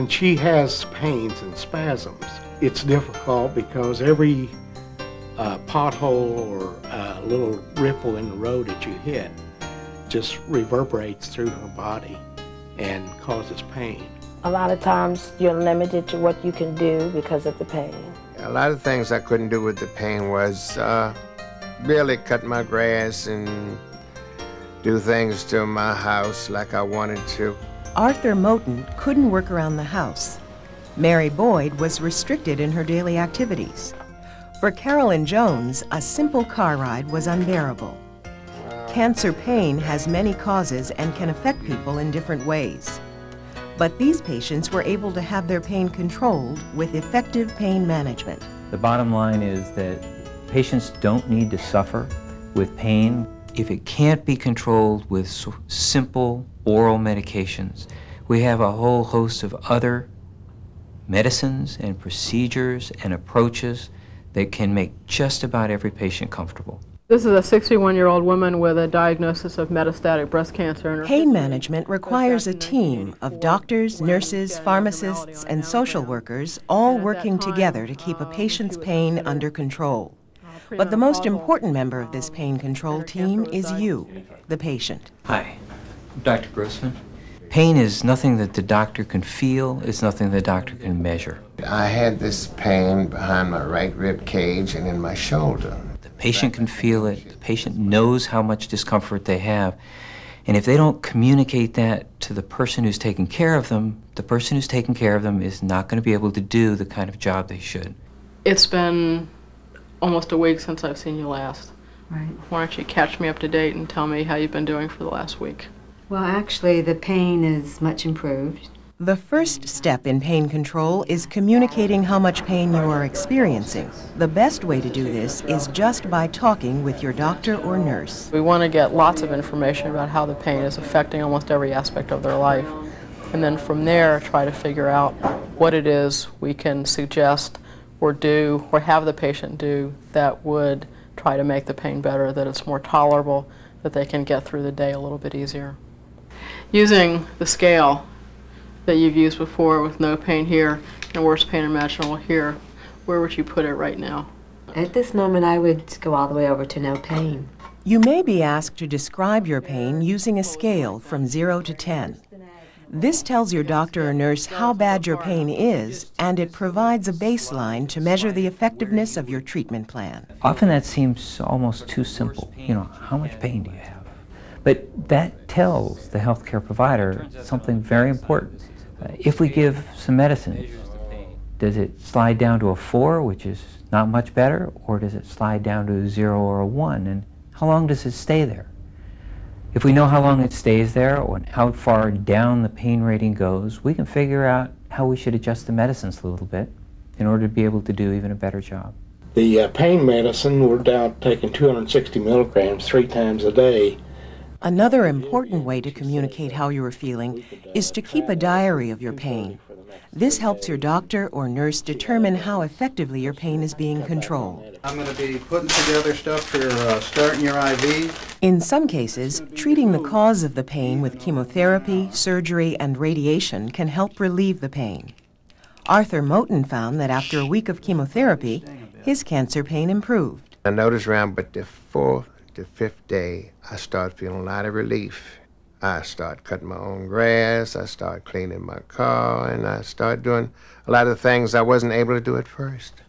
when she has pains and spasms, it's difficult because every uh, pothole or uh, little ripple in the road that you hit just reverberates through her body and causes pain. A lot of times you're limited to what you can do because of the pain. A lot of things I couldn't do with the pain was uh, really cut my grass and do things to my house like I wanted to. Arthur Moten couldn't work around the house. Mary Boyd was restricted in her daily activities. For Carolyn Jones, a simple car ride was unbearable. Cancer pain has many causes and can affect people in different ways. But these patients were able to have their pain controlled with effective pain management. The bottom line is that patients don't need to suffer with pain. If it can't be controlled with simple oral medications, we have a whole host of other medicines and procedures and approaches that can make just about every patient comfortable. This is a 61-year-old woman with a diagnosis of metastatic breast cancer. And pain management requires a team of doctors, nurses, pharmacists, and social workers all working together to keep a uh, patient's pain under control. But the most important member of this um, pain control team is you, the patient. Hi, I'm Dr. Grossman. Pain is nothing that the doctor can feel, it's nothing the doctor can measure. I had this pain behind my right rib cage and in my shoulder. The patient can feel it, the patient knows how much discomfort they have. And if they don't communicate that to the person who's taking care of them, the person who's taking care of them is not going to be able to do the kind of job they should. It's been almost a week since I've seen you last. Right. Why don't you catch me up to date and tell me how you've been doing for the last week? Well, actually, the pain is much improved. The first step in pain control is communicating how much pain you are experiencing. The best way to do this is just by talking with your doctor or nurse. We want to get lots of information about how the pain is affecting almost every aspect of their life. And then from there, try to figure out what it is we can suggest or do or have the patient do that would try to make the pain better, that it's more tolerable, that they can get through the day a little bit easier using the scale that you've used before with no pain here and worst pain imaginable here, where would you put it right now? At this moment, I would go all the way over to no pain. You may be asked to describe your pain using a scale from 0 to 10. This tells your doctor or nurse how bad your pain is, and it provides a baseline to measure the effectiveness of your treatment plan. Often that seems almost too simple. You know, how much pain do you have? But that tells the healthcare provider something very important. Uh, if we give some medicine, does it slide down to a 4, which is not much better, or does it slide down to a 0 or a 1? And how long does it stay there? If we know how long it stays there or how far down the pain rating goes, we can figure out how we should adjust the medicines a little bit in order to be able to do even a better job. The uh, pain medicine, we're down taking 260 milligrams three times a day. Another important way to communicate how you are feeling is to keep a diary of your pain. This helps your doctor or nurse determine how effectively your pain is being controlled. I'm going to be putting together stuff for uh, starting your IV. In some cases, treating the cause of the pain with chemotherapy, surgery, and radiation can help relieve the pain. Arthur Moten found that after a week of chemotherapy, his cancer pain improved. I noticed around but the fourth the fifth day, I start feeling a lot of relief. I start cutting my own grass, I start cleaning my car, and I start doing a lot of things I wasn't able to do at first.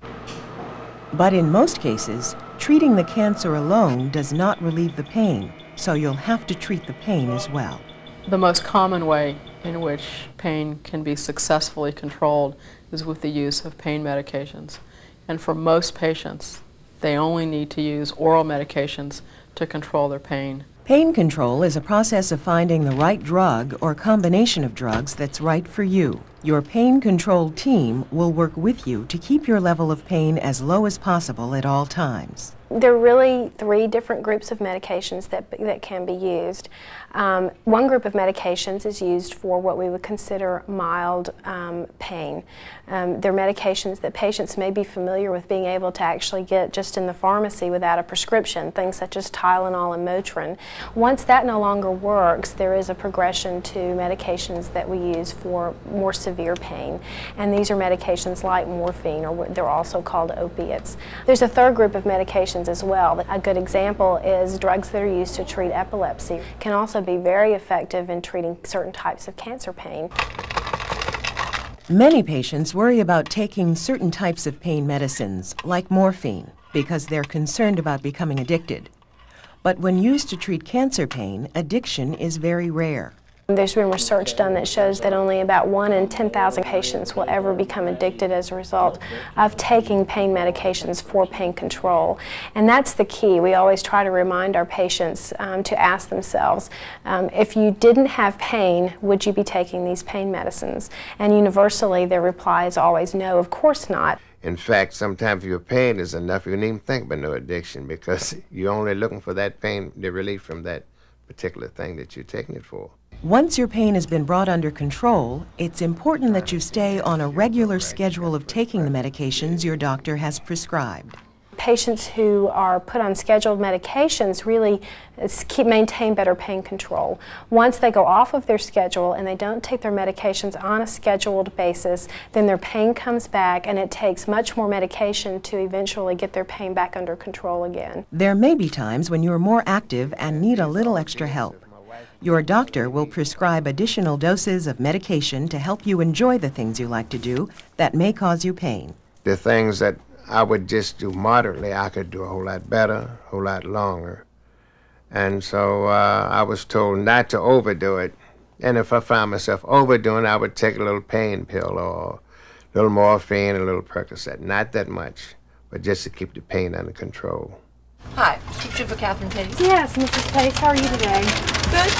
But in most cases, treating the cancer alone does not relieve the pain, so you'll have to treat the pain as well. The most common way in which pain can be successfully controlled is with the use of pain medications. And for most patients, they only need to use oral medications to control their pain. Pain control is a process of finding the right drug or combination of drugs that's right for you. Your pain control team will work with you to keep your level of pain as low as possible at all times. There are really three different groups of medications that, that can be used. Um, one group of medications is used for what we would consider mild um, pain. Um, they're medications that patients may be familiar with being able to actually get just in the pharmacy without a prescription, things such as Tylenol and Motrin. Once that no longer works, there is a progression to medications that we use for more severe pain. And these are medications like morphine, or they're also called opiates. There's a third group of medications as well. A good example is drugs that are used to treat epilepsy can also be very effective in treating certain types of cancer pain. Many patients worry about taking certain types of pain medicines, like morphine, because they're concerned about becoming addicted. But when used to treat cancer pain, addiction is very rare. There's been research done that shows that only about 1 in 10,000 patients will ever become addicted as a result of taking pain medications for pain control. And that's the key. We always try to remind our patients um, to ask themselves, um, if you didn't have pain, would you be taking these pain medicines? And universally, their reply is always no, of course not. In fact, sometimes your pain is enough, you don't even think about no addiction because you're only looking for that pain, the relief from that particular thing that you're taking it for. Once your pain has been brought under control, it's important that you stay on a regular schedule of taking the medications your doctor has prescribed. Patients who are put on scheduled medications really keep maintain better pain control. Once they go off of their schedule and they don't take their medications on a scheduled basis, then their pain comes back and it takes much more medication to eventually get their pain back under control again. There may be times when you're more active and need a little extra help. Your doctor will prescribe additional doses of medication to help you enjoy the things you like to do that may cause you pain. The things that I would just do moderately, I could do a whole lot better, a whole lot longer. And so uh, I was told not to overdo it. And if I found myself overdoing, I would take a little pain pill or a little morphine, a little Percocet. Not that much, but just to keep the pain under control. Hi, teacher for Catherine Pace. Yes, Mrs. Pace. How are you today? Good.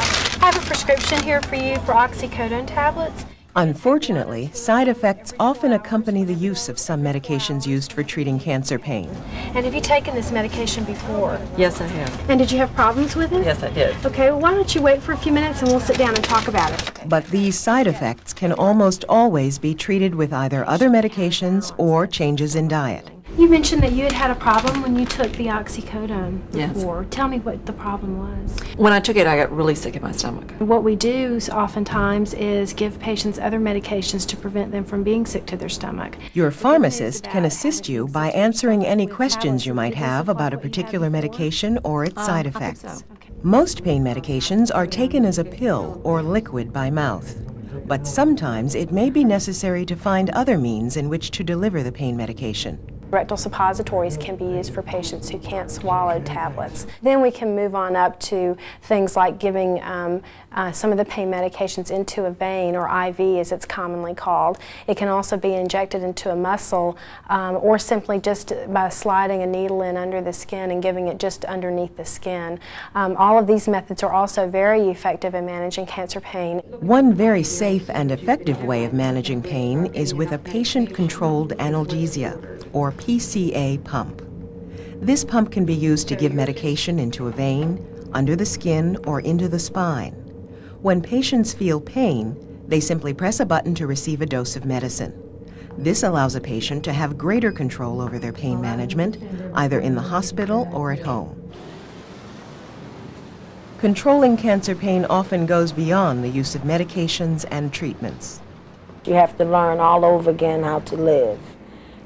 I have a prescription here for you for oxycodone tablets. Unfortunately, side effects often accompany the use of some medications used for treating cancer pain. And have you taken this medication before? Yes, I have. And did you have problems with it? Yes, I did. Okay, well, why don't you wait for a few minutes and we'll sit down and talk about it. But these side effects can almost always be treated with either other medications or changes in diet. You mentioned that you had had a problem when you took the oxycodone Yes. before. Tell me what the problem was. When I took it, I got really sick in my stomach. What we do oftentimes is give patients other medications to prevent them from being sick to their stomach. Your pharmacist can assist you by answering any questions you might have about a particular medication or its um, side effects. Most pain medications are taken as a pill or liquid by mouth. But sometimes it may be necessary to find other means in which to deliver the pain medication. Rectal suppositories can be used for patients who can't swallow tablets. Then we can move on up to things like giving um, uh, some of the pain medications into a vein or IV as it's commonly called. It can also be injected into a muscle um, or simply just by sliding a needle in under the skin and giving it just underneath the skin. Um, all of these methods are also very effective in managing cancer pain. One very safe and effective way of managing pain is with a patient-controlled analgesia, or PCA pump. This pump can be used to give medication into a vein, under the skin, or into the spine. When patients feel pain, they simply press a button to receive a dose of medicine. This allows a patient to have greater control over their pain management, either in the hospital or at home. Controlling cancer pain often goes beyond the use of medications and treatments. You have to learn all over again how to live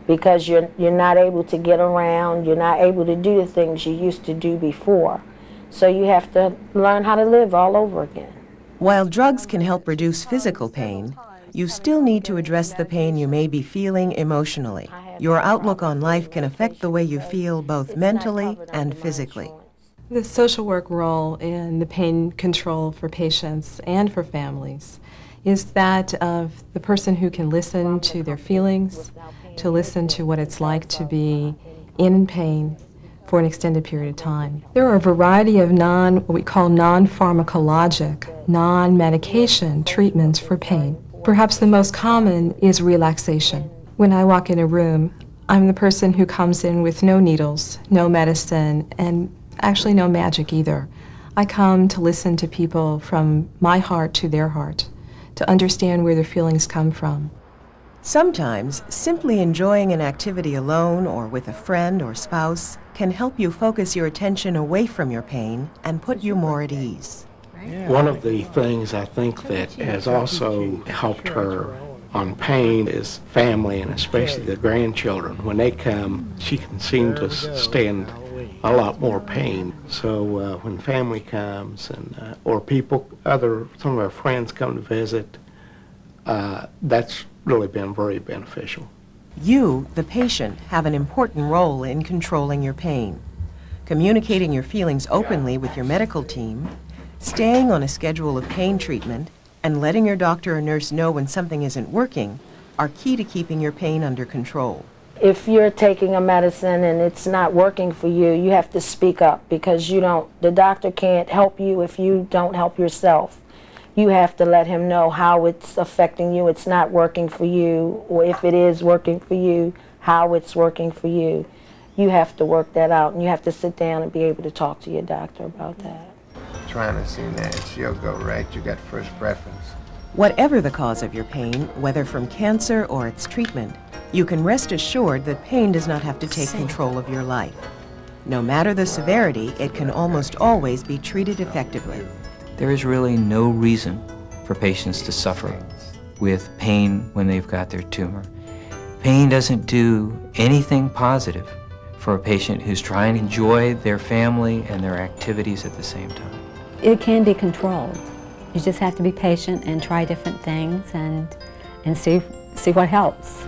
because you're, you're not able to get around, you're not able to do the things you used to do before. So you have to learn how to live all over again. While drugs can help reduce physical pain, you still need to address the pain you may be feeling emotionally. Your outlook on life can affect the way you feel both mentally and physically. The social work role in the pain control for patients and for families is that of the person who can listen to their feelings, to listen to what it's like to be in pain for an extended period of time. There are a variety of non, what we call non-pharmacologic, non-medication treatments for pain. Perhaps the most common is relaxation. When I walk in a room, I'm the person who comes in with no needles, no medicine, and actually no magic either. I come to listen to people from my heart to their heart, to understand where their feelings come from. Sometimes, simply enjoying an activity alone or with a friend or spouse can help you focus your attention away from your pain and put you more at ease. One of the things I think that has also helped her on pain is family and especially the grandchildren. When they come, she can seem to stand a lot more pain. So uh, when family comes and uh, or people, other some of our friends come to visit, uh, that's really been very beneficial. You, the patient, have an important role in controlling your pain. Communicating your feelings openly with your medical team, staying on a schedule of pain treatment, and letting your doctor or nurse know when something isn't working are key to keeping your pain under control. If you're taking a medicine and it's not working for you, you have to speak up because you don't, the doctor can't help you if you don't help yourself. You have to let him know how it's affecting you, it's not working for you, or if it is working for you, how it's working for you. You have to work that out and you have to sit down and be able to talk to your doctor about that. Trying to see that she'll go right. You got first preference. Whatever the cause of your pain, whether from cancer or its treatment, you can rest assured that pain does not have to take control of your life. No matter the severity, it can almost always be treated effectively. There is really no reason for patients to suffer with pain when they've got their tumor. Pain doesn't do anything positive for a patient who's trying to enjoy their family and their activities at the same time. It can be controlled. You just have to be patient and try different things and, and see, see what helps.